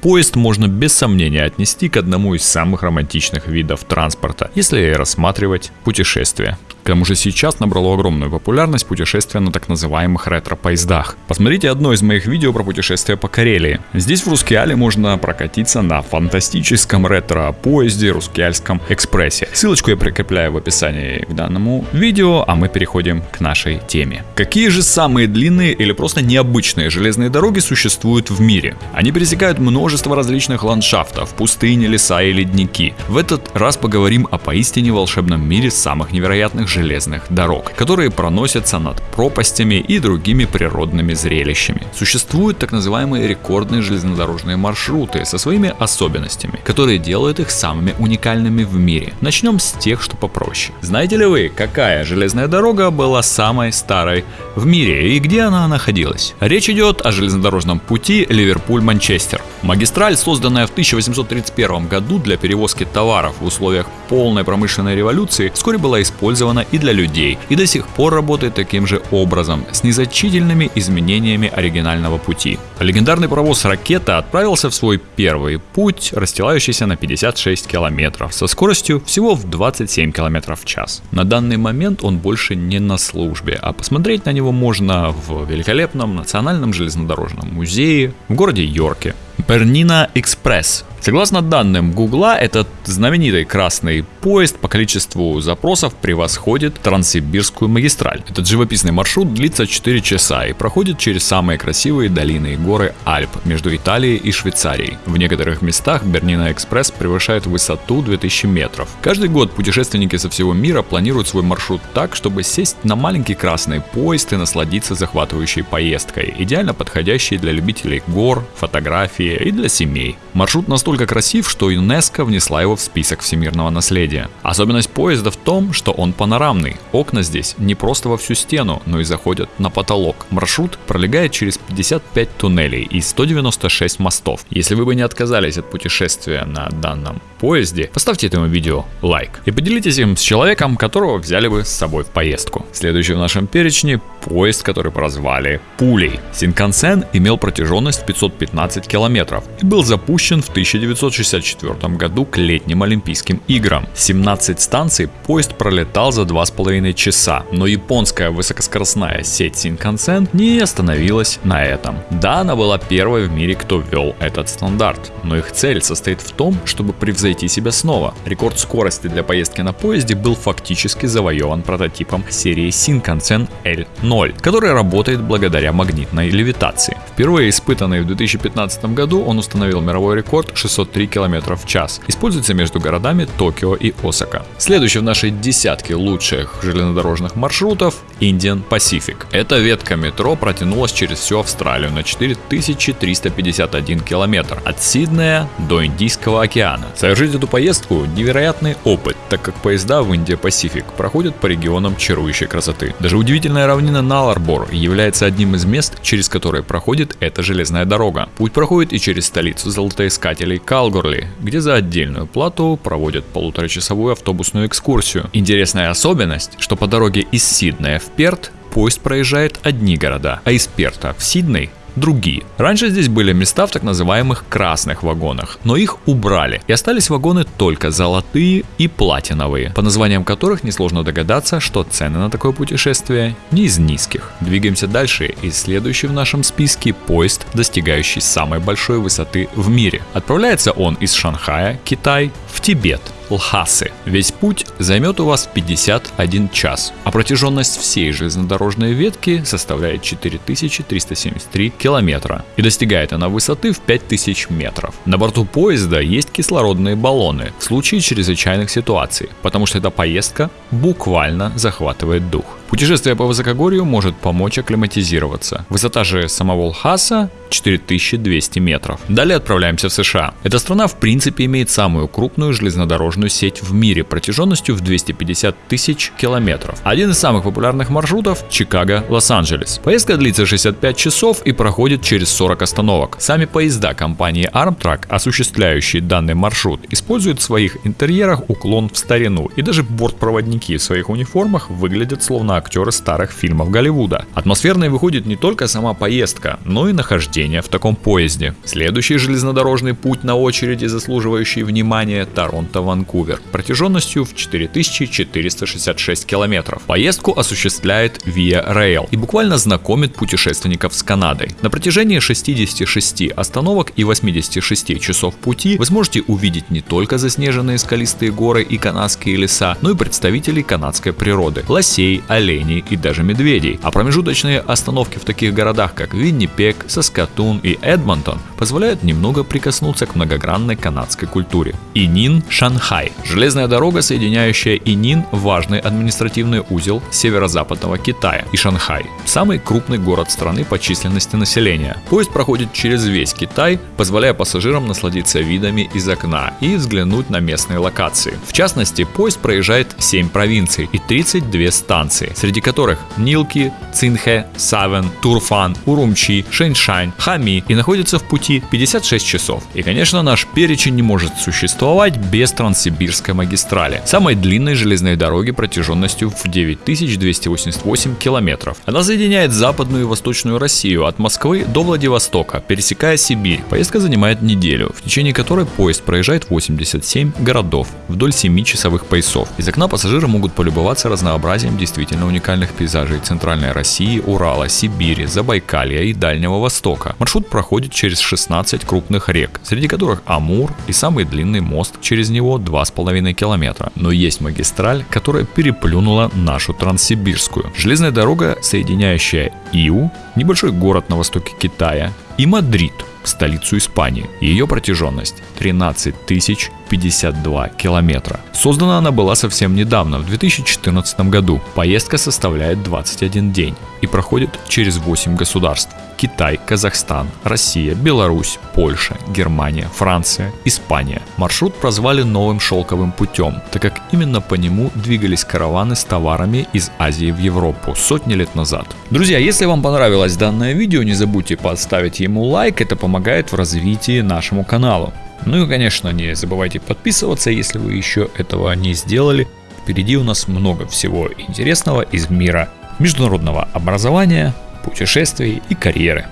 Поезд можно без сомнения отнести к одному из самых романтичных видов транспорта, если рассматривать путешествия. Тому же сейчас набрало огромную популярность путешествия на так называемых ретро-поездах. Посмотрите одно из моих видео про путешествие по Карелии. Здесь в Рускеале можно прокатиться на фантастическом ретро-поезде Рускеальском экспрессе. Ссылочку я прикрепляю в описании к данному видео, а мы переходим к нашей теме. Какие же самые длинные или просто необычные железные дороги существуют в мире? Они пересекают множество различных ландшафтов, пустыни, леса и ледники. В этот раз поговорим о поистине волшебном мире самых невероятных железных дорог, которые проносятся над пропастями и другими природными зрелищами. Существуют так называемые рекордные железнодорожные маршруты со своими особенностями, которые делают их самыми уникальными в мире. Начнем с тех, что попроще. Знаете ли вы, какая железная дорога была самой старой в мире и где она находилась? Речь идет о железнодорожном пути Ливерпуль-Манчестер. Магистраль, созданная в 1831 году для перевозки товаров в условиях полной промышленной революции, вскоре была использована и для людей, и до сих пор работает таким же образом, с незначительными изменениями оригинального пути. Легендарный паровоз «Ракета» отправился в свой первый путь, расстилающийся на 56 километров, со скоростью всего в 27 километров в час. На данный момент он больше не на службе, а посмотреть на него можно в великолепном национальном железнодорожном музее в городе Йорке. Бернина Экспресс Согласно данным Гугла, этот знаменитый красный поезд по количеству запросов превосходит Транссибирскую магистраль. Этот живописный маршрут длится 4 часа и проходит через самые красивые долины и горы Альп между Италией и Швейцарией. В некоторых местах Бернина Экспресс превышает высоту 2000 метров. Каждый год путешественники со всего мира планируют свой маршрут так, чтобы сесть на маленький красный поезд и насладиться захватывающей поездкой, идеально подходящей для любителей гор, фотографии и для семей. Маршрут настолько красив, что ЮНЕСКО внесла его в список всемирного наследия. Особенность поезда в том, что он панорамный. Окна здесь не просто во всю стену, но и заходят на потолок. Маршрут пролегает через 55 туннелей и 196 мостов. Если вы бы не отказались от путешествия на данном поезде, поставьте этому видео лайк и поделитесь им с человеком, которого взяли бы с собой в поездку. Следующий в нашем перечне поезд, который прозвали Пулей. Синкансен имел протяженность 515 километров и был запущен в 1964 году к летним Олимпийским играм. 17 станций поезд пролетал за 2,5 часа, но японская высокоскоростная сеть Синкансен не остановилась на этом. Да, она была первой в мире, кто ввел этот стандарт, но их цель состоит в том, чтобы превзойти себя снова. Рекорд скорости для поездки на поезде был фактически завоеван прототипом серии Синкансен L0 0, который работает благодаря магнитной левитации. Впервые испытанный в 2015 году, он установил мировой рекорд 603 км в час. Используется между городами Токио и Осака. Следующий в нашей десятке лучших железнодорожных маршрутов Indian Pacific. Эта ветка метро протянулась через всю Австралию на 4351 километр от Сиднея до Индийского океана. Совершить эту поездку невероятный опыт, так как поезда в Индия Pacific проходят по регионам чарующей красоты. Даже удивительная равнина Наларбор является одним из мест, через которое проходит эта железная дорога. Путь проходит и через столицу золотоискателей Калгорли, где за отдельную плату проводят полуторачасовую автобусную экскурсию. Интересная особенность, что по дороге из Сиднея в Перт поезд проезжает одни города, а из Перта в Сидней другие. Раньше здесь были места в так называемых красных вагонах, но их убрали и остались вагоны только золотые и платиновые, по названиям которых несложно догадаться, что цены на такое путешествие не из низких. Двигаемся дальше и следующий в нашем списке поезд, достигающий самой большой высоты в мире. Отправляется он из Шанхая, Китай, в Тибет – Лхасы. Весь путь займет у вас 51 час, а протяженность всей железнодорожной ветки составляет 4373 километра и достигает она высоты в 5000 метров. На борту поезда есть кислородные баллоны в случае чрезвычайных ситуаций, потому что эта поездка буквально захватывает дух. Путешествие по высокогорью может помочь акклиматизироваться. Высота же самого Лхаса 4200 метров. Далее отправляемся в США. Эта страна в принципе имеет самую крупную железнодорожную сеть в мире протяженностью в 250 тысяч километров. Один из самых популярных маршрутов – Чикаго-Лос-Анджелес. Поездка длится 65 часов и проходит через 40 остановок. Сами поезда компании Armtrak, осуществляющие данный маршрут, используют в своих интерьерах уклон в старину и даже бортпроводники в своих униформах выглядят словно актеры старых фильмов Голливуда. Атмосферной выходит не только сама поездка, но и нахождение в таком поезде. Следующий железнодорожный путь на очереди, заслуживающий внимания, Торонто-Ванкувер, протяженностью в 4466 километров. Поездку осуществляет Via Rail и буквально знакомит путешественников с Канадой. На протяжении 66 остановок и 86 часов пути вы сможете увидеть не только заснеженные скалистые горы и канадские леса, но и представителей канадской природы – лосей, оленей и даже медведей. А промежуточные остановки в таких городах, как Виннипек, Саскатун и Эдмонтон, позволяют немного прикоснуться к многогранной канадской культуре. Инин, Шанхай. Железная дорога, соединяющая Инин, важный административный узел северо-западного Китая, и Шанхай, самый крупный город страны по численности населения. Поезд проходит через весь Китай, позволяя пассажирам насладиться видами из окна и взглянуть на местные локации. В частности, поезд проезжает 7 провинций и 32 станции, среди которых Нилки, Цинхэ, Савен, Турфан, Урумчи, Шэньшань, Хами и находится в пути 56 часов. И конечно наш перечень не может существовать без Транссибирской магистрали, самой длинной железной дороги протяженностью в 9288 километров. Она соединяет западную и восточную Россию от Москвы до Владивостока, пересекая Сибирь. Поездка занимает неделю, в течение которой поезд проезжает 87 городов вдоль 7 часовых поясов. Из окна пассажиры могут полюбоваться разнообразием действительно уникальных пейзажей Центральной России, Урала, Сибири, Забайкалья и Дальнего Востока. Маршрут проходит через 16 крупных рек, среди которых Амур и самый длинный мост через него 2,5 километра. Но есть магистраль, которая переплюнула нашу Транссибирскую. Железная дорога, соединяющая Иу, небольшой город на востоке Китая, и Мадрид, столицу Испании. Ее протяженность 13 тысяч 52 километра. Создана она была совсем недавно, в 2014 году. Поездка составляет 21 день и проходит через 8 государств. Китай, Казахстан, Россия, Беларусь, Польша, Германия, Франция, Испания. Маршрут прозвали новым шелковым путем, так как именно по нему двигались караваны с товарами из Азии в Европу сотни лет назад. Друзья, если вам понравилось данное видео, не забудьте поставить ему лайк, это помогает в развитии нашему каналу. Ну и, конечно, не забывайте подписываться, если вы еще этого не сделали. Впереди у нас много всего интересного из мира международного образования, путешествий и карьеры.